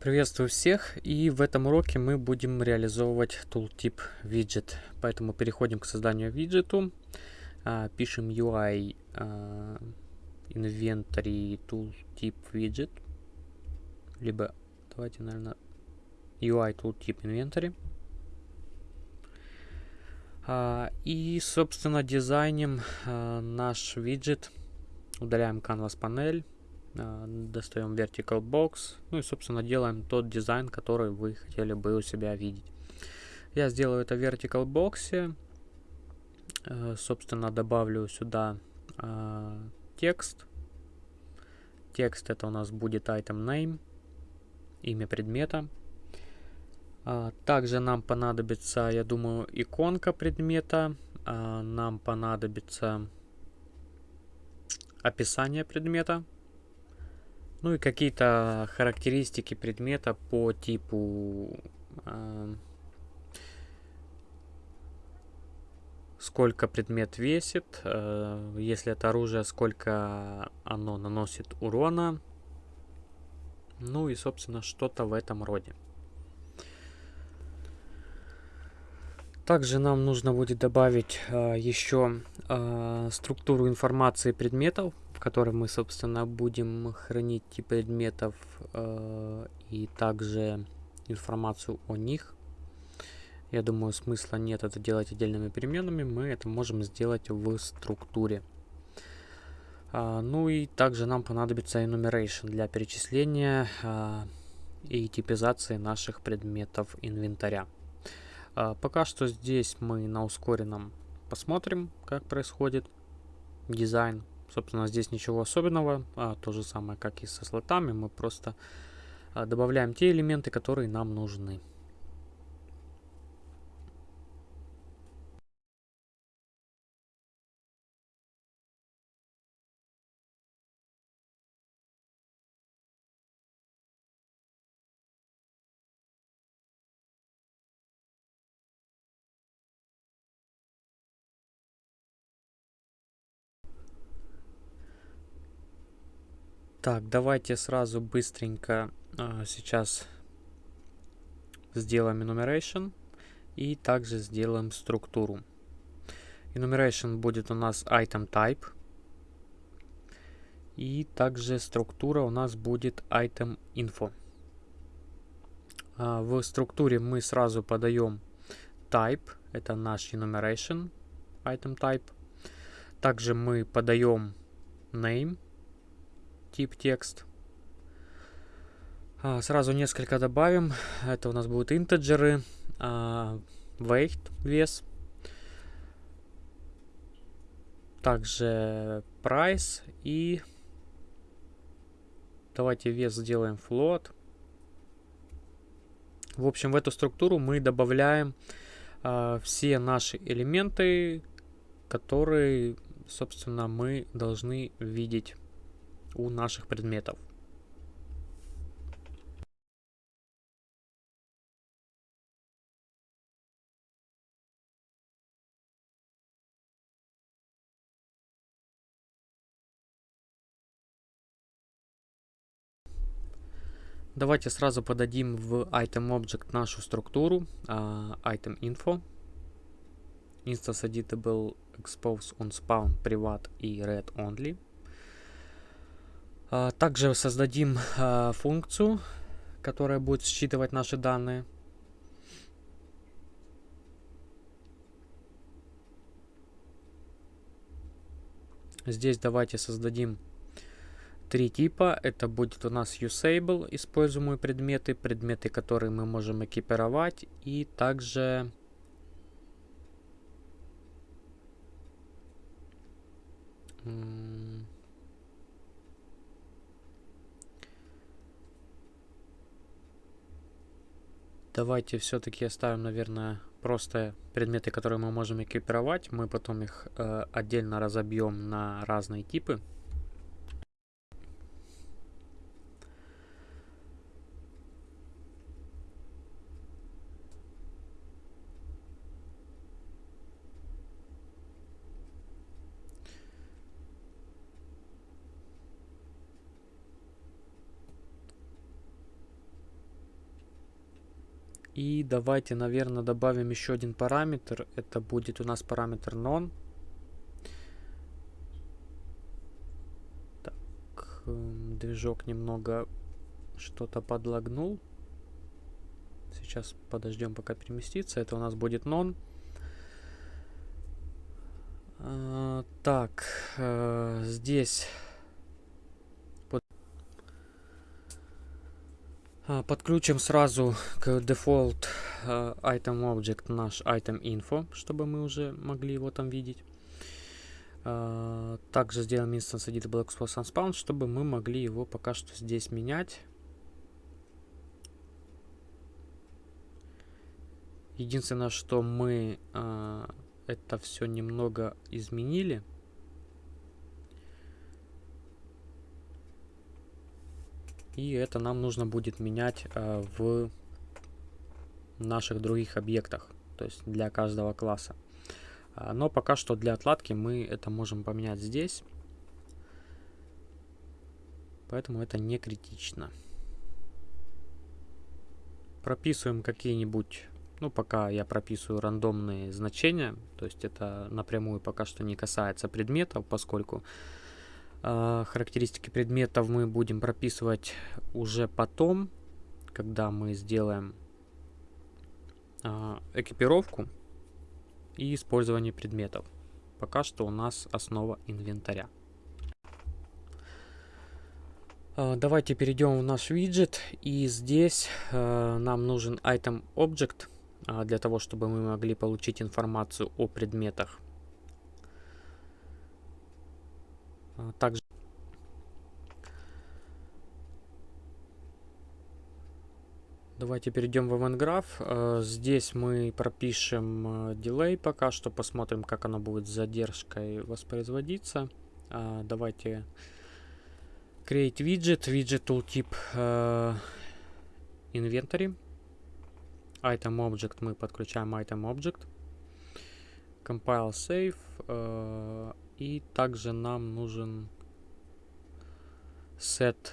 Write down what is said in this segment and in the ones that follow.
Приветствую всех и в этом уроке мы будем реализовывать tooltip widget. Поэтому переходим к созданию виджету, а, пишем UI а, inventory tooltip widget, либо давайте, наверное, UI tooltip inventory. А, и, собственно, дизайним наш виджет, удаляем canvas панель, достаем vertical box, ну и, собственно, делаем тот дизайн, который вы хотели бы у себя видеть. Я сделаю это в vertical box, э, собственно, добавлю сюда а, текст. Текст это у нас будет item name, имя предмета. Также нам понадобится, я думаю, иконка предмета. Нам понадобится описание предмета. Ну и какие-то характеристики предмета по типу э, сколько предмет весит, э, если это оружие, сколько оно наносит урона. Ну и, собственно, что-то в этом роде. Также нам нужно будет добавить э, еще э, структуру информации предметов, в мы, собственно, будем хранить тип предметов э, и также информацию о них. Я думаю, смысла нет это делать отдельными переменными, мы это можем сделать в структуре. А, ну и также нам понадобится enumeration для перечисления а, и типизации наших предметов инвентаря. А, пока что здесь мы на ускоренном посмотрим, как происходит дизайн Собственно, здесь ничего особенного, а, то же самое, как и со слотами, мы просто а, добавляем те элементы, которые нам нужны. Так, давайте сразу быстренько э, сейчас сделаем enumeration и также сделаем структуру. Enumeration будет у нас item type. И также структура у нас будет item info. А, в структуре мы сразу подаем type, это наш enumeration item type. Также мы подаем name, тип текст. А, сразу несколько добавим. Это у нас будут интеджеры, а, weight, вес. Также price и давайте вес сделаем float. В общем, в эту структуру мы добавляем э, все наши элементы, которые, собственно, мы должны видеть у наших предметов. Давайте сразу подадим в item object нашу структуру uh, item info instance editable expose on spawn privat и read only а, также создадим а, функцию, которая будет считывать наши данные. Здесь давайте создадим три типа. Это будет у нас usable, используемые предметы, предметы, которые мы можем экипировать, и также Давайте все-таки оставим, наверное, просто предметы, которые мы можем экипировать. Мы потом их э, отдельно разобьем на разные типы. Давайте, наверное, добавим еще один параметр. Это будет у нас параметр non. Так, эм, движок немного что-то подлагнул. Сейчас подождем, пока переместится. Это у нас будет non. А, так, э, здесь подключим сразу к default uh, item object наш item info, чтобы мы уже могли его там видеть. Uh, также сделаем instance edit blackbox unspawn, чтобы мы могли его пока что здесь менять. Единственное, что мы это все немного изменили. И это нам нужно будет менять э, в наших других объектах, то есть для каждого класса. А, но пока что для отладки мы это можем поменять здесь. Поэтому это не критично. Прописываем какие-нибудь, ну пока я прописываю рандомные значения, то есть это напрямую пока что не касается предметов, поскольку характеристики предметов мы будем прописывать уже потом, когда мы сделаем а, экипировку и использование предметов. Пока что у нас основа инвентаря. А, давайте перейдем в наш виджет. И здесь нам нужен item object для того, чтобы мы могли получить информацию о предметах. А, также Давайте перейдем в event graph. А, здесь мы пропишем а, delay пока что, посмотрим, как оно будет с задержкой воспроизводиться. Давайте create widget, widget tooltip inventory. Item object мы подключаем item object. Compile save. И также нам нужен set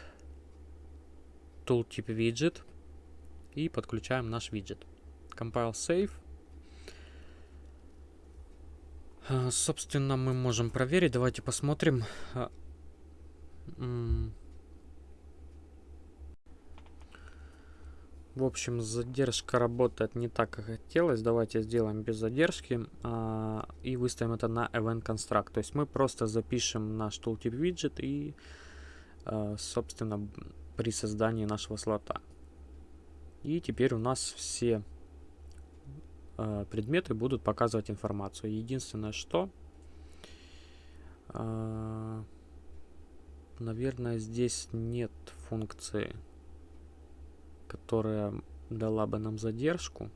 tooltip widget. И подключаем наш виджет. Compile save. А, собственно, мы можем проверить. Давайте посмотрим. В общем, задержка работает не так, как хотелось. Давайте сделаем без задержки а, и выставим это на event construct. То есть мы просто запишем наш tooltip виджет и, а, собственно, при создании нашего слота. И теперь у нас все а, предметы будут показывать информацию. Единственное, что... А, наверное, здесь нет функции которая дала бы нам задержку.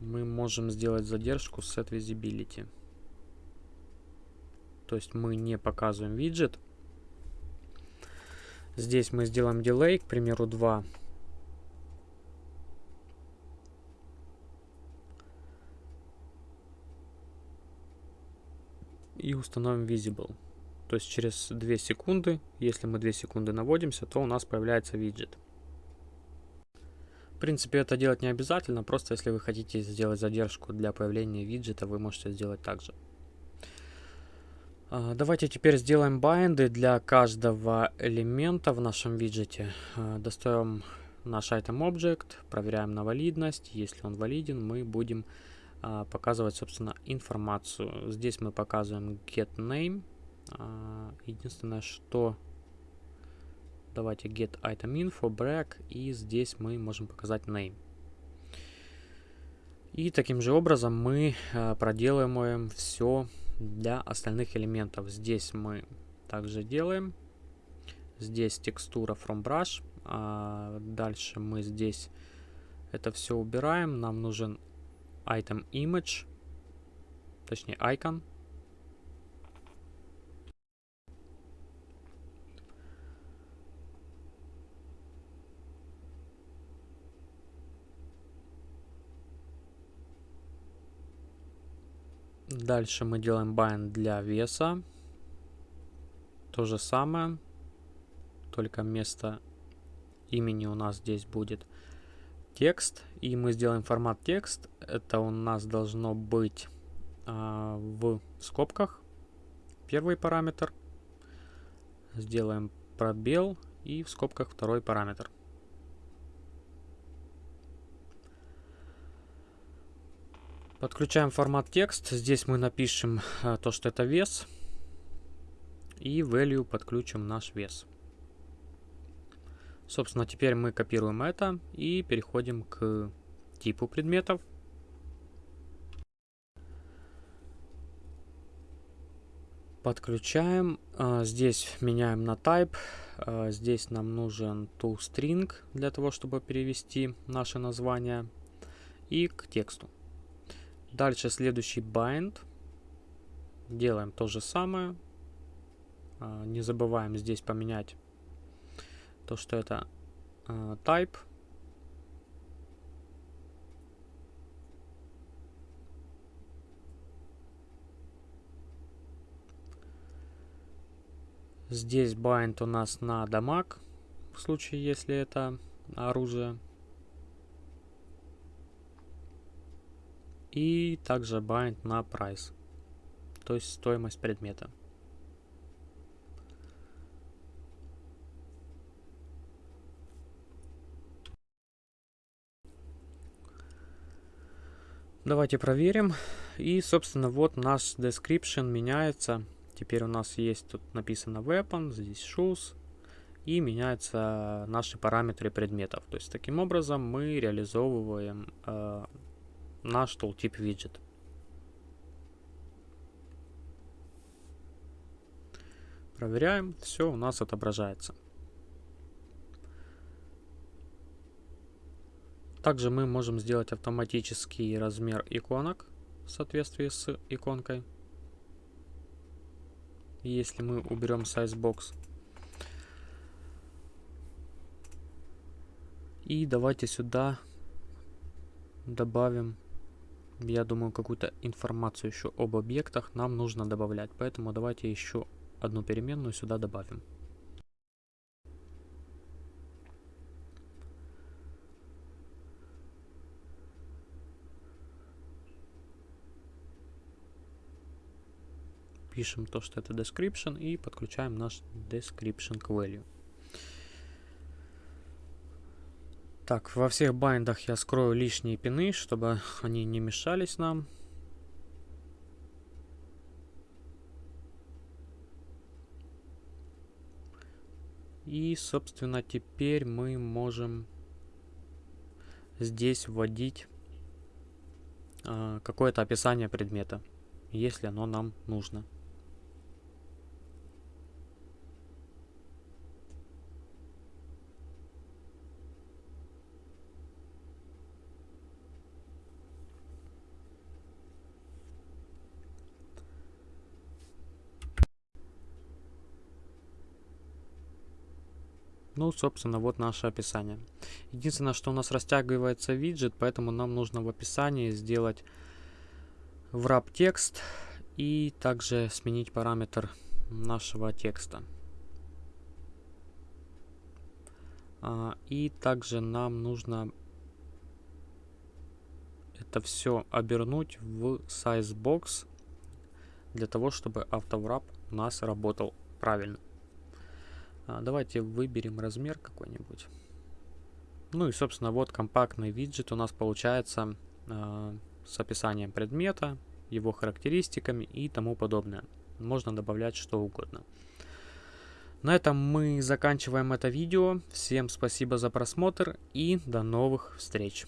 Мы можем сделать задержку set visibility. То есть мы не показываем виджет. Здесь мы сделаем delay, к примеру, 2 и установим visible. То есть через 2 секунды, если мы 2 секунды наводимся, то у нас появляется виджет. В принципе, это делать не обязательно, просто если вы хотите сделать задержку для появления виджета, вы можете сделать так же. А, давайте теперь сделаем байенды для каждого элемента в нашем виджете. А, достаем наш item object, проверяем на валидность. Если он валиден, мы будем показывать, собственно, информацию. Здесь мы показываем get name. А, единственное, что давайте get item info, break, и здесь мы можем показать name. И таким же образом мы а, проделываем все для остальных элементов. Здесь мы также делаем. Здесь текстура from brush. А дальше мы здесь это все убираем. Нам нужен item image, точнее icon. Дальше мы делаем bind для веса. То же самое, только вместо имени у нас здесь будет текст. И мы сделаем формат текст. Это у нас должно быть а, в скобках. Первый параметр. Сделаем пробел и в скобках второй параметр. Подключаем формат текст. Здесь мы напишем а, то, что это вес. И value подключим наш вес. Собственно, теперь мы копируем это и переходим к типу предметов. Подключаем. А, здесь меняем на type. А, здесь нам нужен toString для того, чтобы перевести наше название. И к тексту. Дальше следующий bind. Делаем то же самое. А, не забываем здесь поменять то, что это type. Здесь bind у нас на дамаг, в случае, если это оружие. И также bind на price, то есть стоимость предмета. Давайте проверим. И, собственно, вот наш description меняется. Теперь у нас есть тут написано weapon, здесь shoes. И меняются наши параметры предметов. То есть, таким образом, мы реализовываем э, наш tooltip виджет. Проверяем, все у нас отображается. Также мы можем сделать автоматический размер иконок в соответствии с иконкой. Если мы уберем sizebox. И давайте сюда добавим, я думаю, какую-то информацию еще об объектах нам нужно добавлять. Поэтому давайте еще одну переменную сюда добавим. Пишем то, что это description и подключаем наш description к value. Так, во всех байндах я скрою лишние пины, чтобы они не мешались нам. И, собственно, теперь мы можем здесь вводить э, какое-то описание предмета, если оно нам нужно. Ну, собственно, вот наше описание. Единственное, что у нас растягивается виджет, поэтому нам нужно в описании сделать wrap текст и также сменить параметр нашего текста. А, и также нам нужно это все обернуть в sizebox для того, чтобы автоврап у нас работал правильно. А, давайте выберем размер какой-нибудь. Ну и, собственно, вот компактный виджет у нас получается э, с описанием предмета, его характеристиками и тому подобное. Можно добавлять что угодно. На этом мы заканчиваем это видео. Всем спасибо за просмотр и до новых встреч.